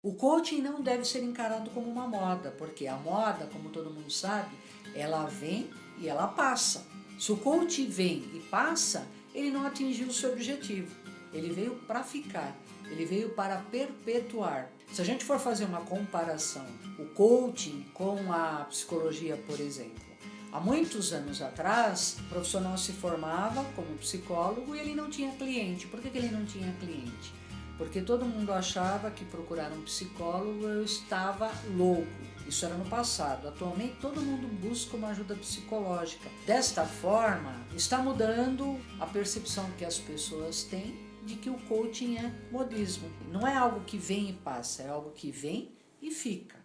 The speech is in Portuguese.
O coaching não deve ser encarado como uma moda, porque a moda, como todo mundo sabe, ela vem e ela passa. Se o coaching vem e passa, ele não atingiu o seu objetivo. Ele veio para ficar, ele veio para perpetuar. Se a gente for fazer uma comparação, o coaching com a psicologia, por exemplo, há muitos anos atrás, o profissional se formava como psicólogo e ele não tinha cliente. Por que, ele não tinha cliente? Porque todo mundo achava que procurar um psicólogo eu estava louco. Isso era no passado. Atualmente todo mundo busca uma ajuda psicológica. Desta forma, está mudando a percepção que as pessoas têm de que o coaching é modismo. Não é algo que vem e passa, é algo que vem e fica.